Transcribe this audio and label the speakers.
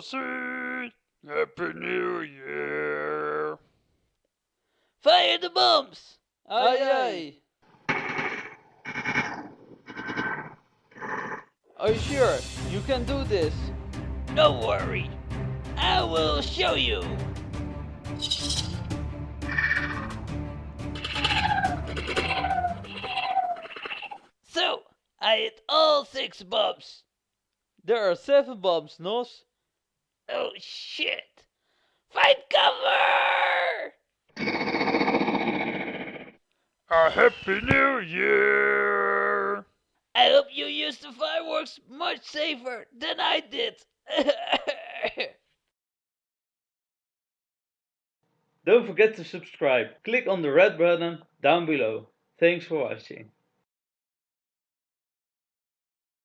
Speaker 1: will. Happy New Year.
Speaker 2: Fire the bombs! Aye aye! Are you sure? You can do this.
Speaker 3: Don't worry. I will show you. So, I hit all six bombs.
Speaker 2: There are seven bombs, Nos.
Speaker 3: Oh shit. Find cover!
Speaker 1: A Happy New Year.
Speaker 3: I hope you used the fireworks much safer than I did.
Speaker 2: Don't forget to subscribe. Click on the red button down below. Thanks for watching.